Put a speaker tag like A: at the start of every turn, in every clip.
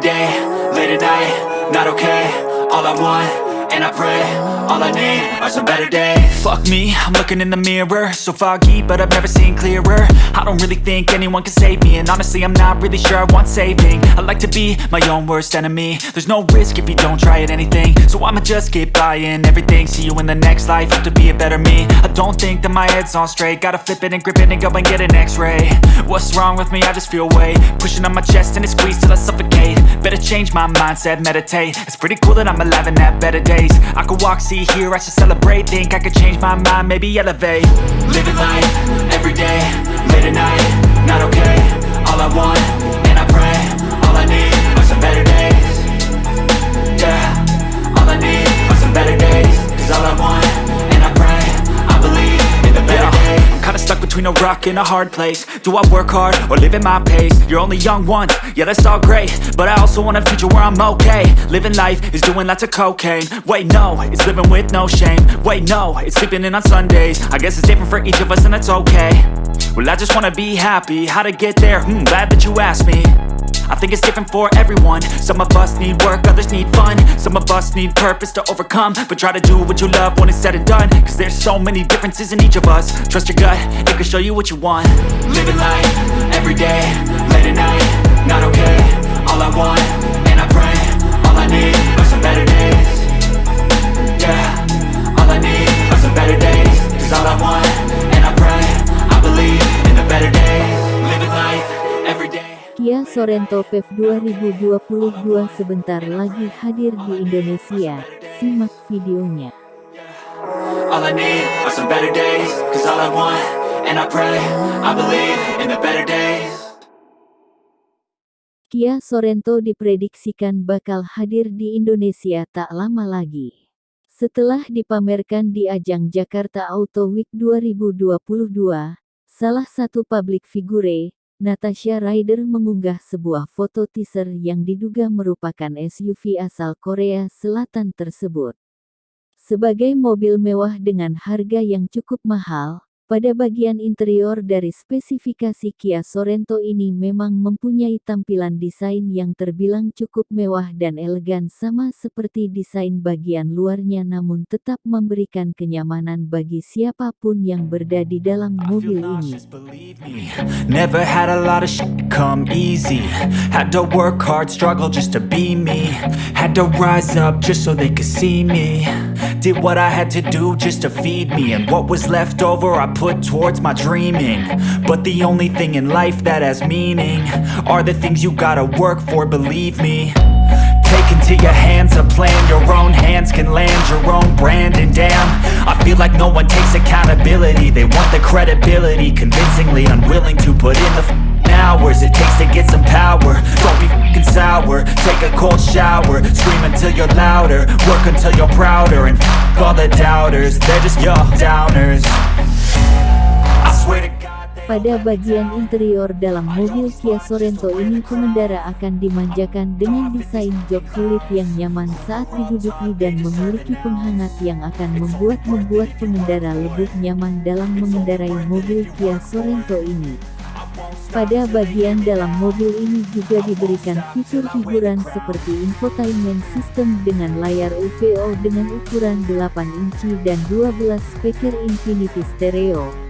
A: day, late at night, not okay All I want and I pray All I need are some better days. Fuck me, I'm looking in the mirror. So foggy, but I've never seen clearer. I don't really think anyone can save me. And honestly, I'm not really sure I want saving. I like to be my own worst enemy. There's no risk if you don't try at anything. So I'ma just keep buying everything. See you in the next life, have to be a better me. I don't think that my head's on straight. Gotta flip it and grip it and go and get an x-ray. What's wrong with me? I just feel weight. Pushing on my chest and it squeezes till I suffocate. Better change my mindset, meditate. It's pretty cool that I'm alive and have better days. I could walk, see, hear, I should celebrate. Think I could change my mind, maybe elevate. Living life, everyday, late at night Not okay, all I want, rock and a hard place. Do I work hard, or live at my pace? You're only young once, yeah that's all great. But I also want a future where I'm okay. Living life is doing lots of cocaine. Wait no, it's living with no shame. Wait no, it's sleeping in on Sundays. I guess it's different for each of us and that's okay. Well I just wanna be happy, how to get there? Hmm, glad that you asked me I think it's different for everyone. Some of us need work, others need fun. Some of us need purpose to overcome. But try to do what you love when it's said and done. Cause there's so many differences in each of us. Trust your gut, it can show you what you want. Living life, everyday, late at night Not okay, all I want, and I pray All I need are some better days. Yeah,
B: Sorento PEV 2022 sebentar lagi hadir di Indonesia. Simak videonya.
A: All I need are some better days Cause all I want, and I pray I believe in the better days
B: Kia Sorento diprediksikan bakal hadir di Indonesia tak lama lagi. Setelah dipamerkan di ajang Jakarta Auto Week 2022, salah satu publik figure, Natasha Rider mengunggah sebuah foto teaser yang diduga merupakan SUV asal Korea Selatan tersebut. Sebagai mobil mewah dengan harga yang cukup mahal, pada bagian interior dari spesifikasi Kia Sorento ini memang mempunyai tampilan desain yang terbilang cukup mewah dan elegan sama seperti desain bagian luarnya namun tetap memberikan kenyamanan bagi siapa pun yang berada di dalam mobil ini.
A: Never had a lot of shit come easy. Had to work hard, struggle just to be me. Had to rise up just so they could see me. Did what I had to do just to feed me. And what was left over I put towards my dreaming. But the only thing in life that has meaning Are the things you gotta work for, believe me. Take into your hands a plan Your own hands can land your own brand And damn, I feel like no one takes accountability. They want the credibility Convincingly unwilling to put in the hours It takes to get some power. Don't be f***ing sour Take a cold shower Scream until you're louder Work until you're prouder And f*** all the doubters They're just your downers
B: Pada bagian interior dalam mobil Kia Sorento ini pengendara akan dimanjakan dengan desain jok kulit yang nyaman saat diduduki dan memiliki penghangat yang akan membuat membuat pengendara lebih nyaman dalam mengendarai mobil Kia Sorento ini. Pada bagian dalam mobil ini juga diberikan fitur hiburan seperti infotainment system dengan layar UVO dengan ukuran 8 inci dan 12 speaker Infinity Stereo,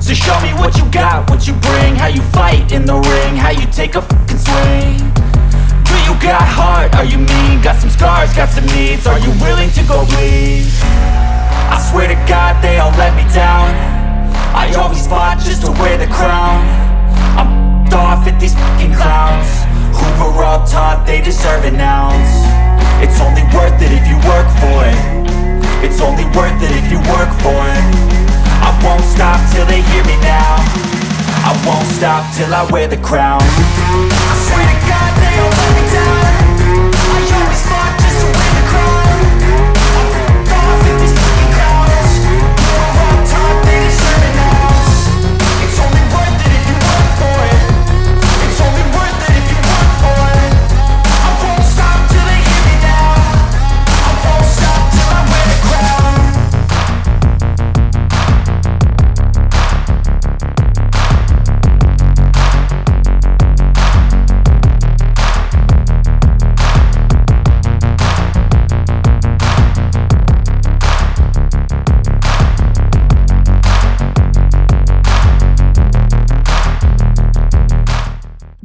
A: So show me what you got, what you bring, how you fight in the ring, how you take a fucking swing. Do you got heart? Are you mean? Got some scars, got some needs. Are you willing to go bleed? I swear to God they all let me down I always fought just to wear the crown I'm off at these fucking clowns were all taught they deserve it ounce won't stop till I wear the crown. I swear to God they all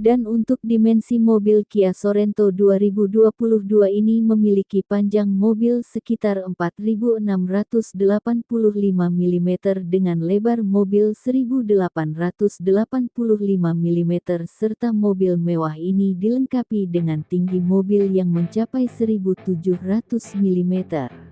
B: Dan untuk dimensi mobil Kia Sorento 2022 ini memiliki panjang mobil sekitar 4.685 mm dengan lebar mobil 1.885 mm serta mobil mewah ini dilengkapi dengan tinggi mobil yang mencapai 1.700 mm.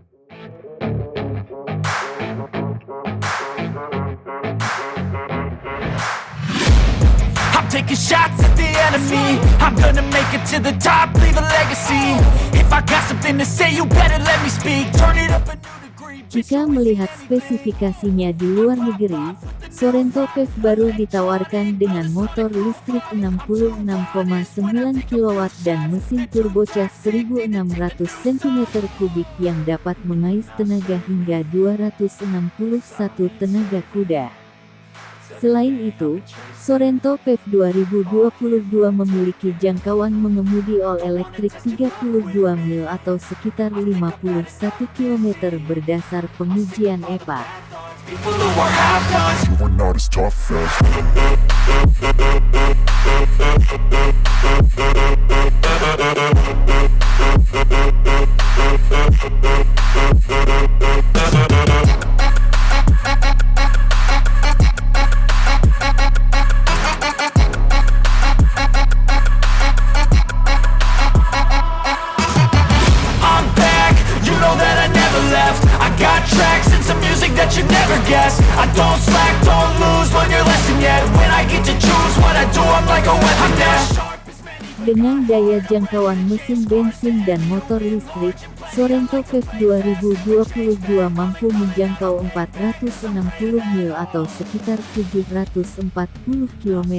A: Taking shots at the enemy. I'm gonna make it to the top, leave a legacy. If I got something to say, you better let me speak. Turn it up a new degree
B: Jika melihat spesifikasinya di luar negeri, Sorento PEV baru ditawarkan dengan motor listrik 66,9 kW dan mesin turbocas 1600 cm3 yang dapat mengais tenaga hingga 261 tenaga kuda. Selain itu, Sorento PEV 2022 memiliki jangkauan mengemudi all elektrik 32 mil atau sekitar 51 km berdasar pengujian EPA. Dengan daya jangkauan mesin bensin dan motor listrik, Sorento PEV 2022 mampu menjangkau 460 mil atau sekitar 740 km.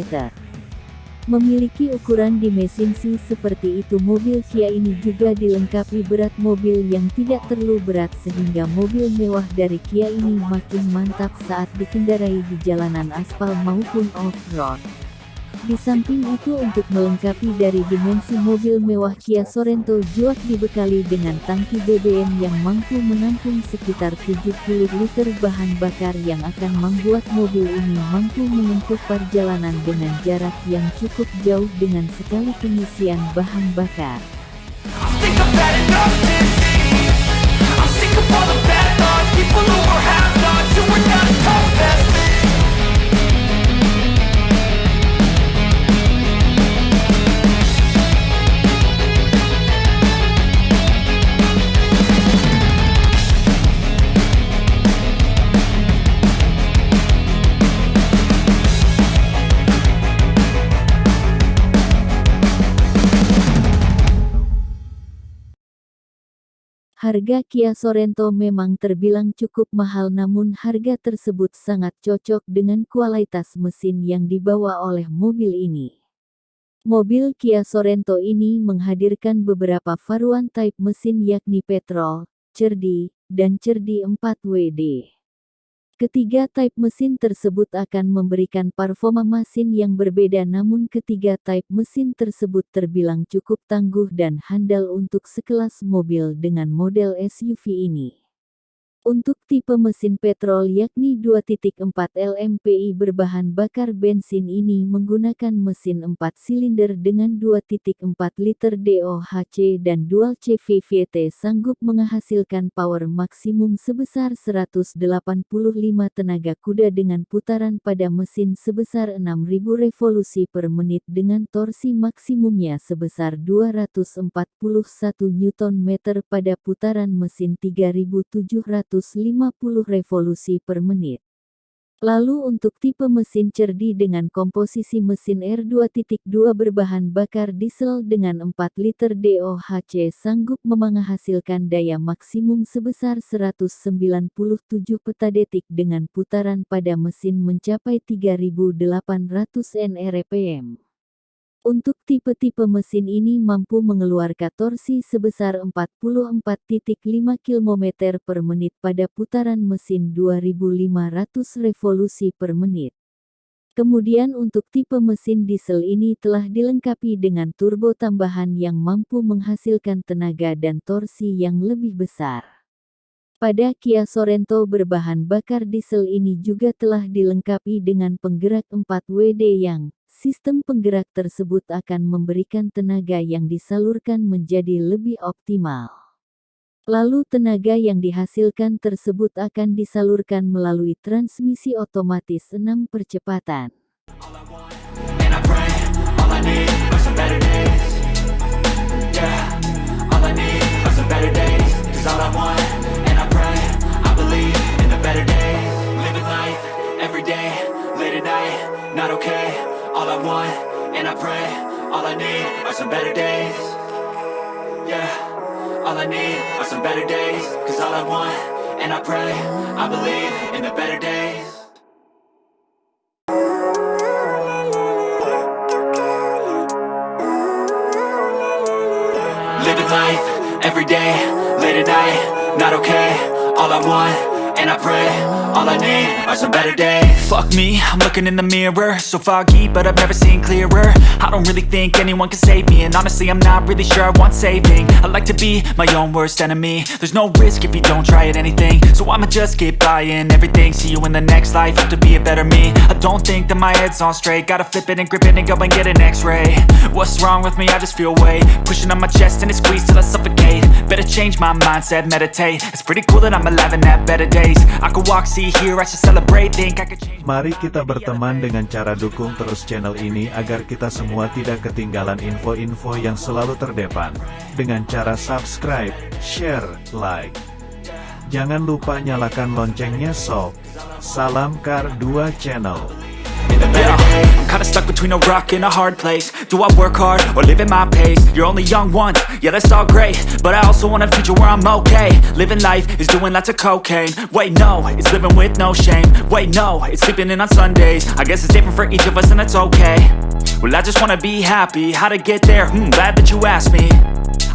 B: Memiliki ukuran di mesin C seperti itu mobil Kia ini juga dilengkapi berat mobil yang tidak terlalu berat sehingga mobil mewah dari Kia ini makin mantap saat dikendarai di jalanan aspal maupun off-road. Di samping itu untuk melengkapi dari dimensi mobil mewah Kia Sorento Juak dibekali dengan tangki BBM yang mampu menampung sekitar 70 liter bahan bakar yang akan membuat mobil ini mampu menempuh perjalanan dengan jarak yang cukup jauh dengan sekali pengisian bahan bakar. Harga Kia Sorento memang terbilang cukup mahal namun harga tersebut sangat cocok dengan kualitas mesin yang dibawa oleh mobil ini. Mobil Kia Sorento ini menghadirkan beberapa varian type mesin yakni petrol, cerdi, dan cerdi 4WD. Ketiga type mesin tersebut akan memberikan performa mesin yang berbeda namun ketiga type mesin tersebut terbilang cukup tangguh dan handal untuk sekelas mobil dengan model SUV ini. Untuk tipe mesin petrol yakni 2.4 LMPI berbahan bakar bensin ini menggunakan mesin 4 silinder dengan 2.4 liter DOHC dan dual CVVT sanggup menghasilkan power maksimum sebesar 185 tenaga kuda dengan putaran pada mesin sebesar 6000 revolusi per menit dengan torsi maksimumnya sebesar 241 Nm pada putaran mesin 3700 150 revolusi per menit. Lalu untuk tipe mesin cerdi dengan komposisi mesin R2.2 berbahan bakar diesel dengan 4 liter DOHC sanggup menghasilkan daya maksimum sebesar 197 petadetik dengan putaran pada mesin mencapai 3800 nrpm. Untuk tipe-tipe mesin ini mampu mengeluarkan torsi sebesar 44.5 km per menit pada putaran mesin 2500 revolusi per menit. Kemudian untuk tipe mesin diesel ini telah dilengkapi dengan turbo tambahan yang mampu menghasilkan tenaga dan torsi yang lebih besar. Pada Kia Sorento berbahan bakar diesel ini juga telah dilengkapi dengan penggerak 4WD yang Sistem penggerak tersebut akan memberikan tenaga yang disalurkan menjadi lebih optimal. Lalu tenaga yang dihasilkan tersebut akan disalurkan melalui transmisi otomatis 6 percepatan.
A: Day, late at night, not okay All I want and I pray All I need are some better days. Fuck me, I'm looking in the mirror. So foggy, but I've never seen clearer. I don't really think anyone can save me. And honestly, I'm not really sure I want saving. I like to be my own worst enemy. There's no risk if you don't try at anything. So I'ma just keep buying everything. See you in the next life, have to be a better me. I don't think that my head's on straight. Gotta flip it and grip it and go and get an x-ray. What's wrong with me? I just feel weight Pushing on my chest and it squeezes till I suffocate. Better change my mindset, meditate. It's pretty cool that I'm alive and have better days
C: Mari kita berteman dengan cara dukung terus channel ini agar kita semua tidak ketinggalan info-info yang selalu terdepan. Dengan cara subscribe, share, like. Jangan lupa nyalakan loncengnya sob. Salam Kar 2 Channel.
A: I'm kinda stuck between a rock and a hard place. Do I work hard or live at my pace? You're only young once, yeah that's all great. But I also want a future where I'm okay. Living life is doing lots of cocaine. Wait no, it's living with no shame. Wait no, it's sleeping in on Sundays. I guess it's different for each of us and that's okay. Well I just wanna be happy, how to get there? Hmm, glad that you asked me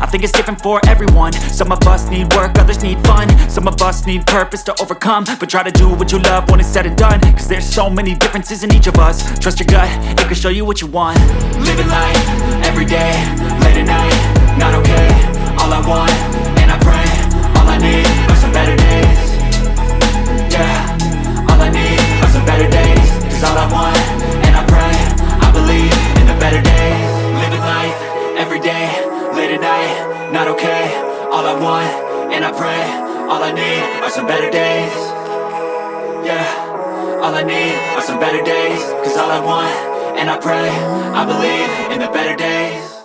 A: I think it's different for everyone. Some of us need work, others need fun. Some of us need purpose to overcome. But try to do what you love when it's said and done. Cause there's so many differences in each of us. Trust your gut, it can show you what you want. Living life, everyday, late at night Not okay, all I want, and I pray All I need are some better days. Yeah, all I need are some better days. Cause all I want, are some better days. Yeah, all I need are some better days. Cause all I want, and I pray I believe in the better days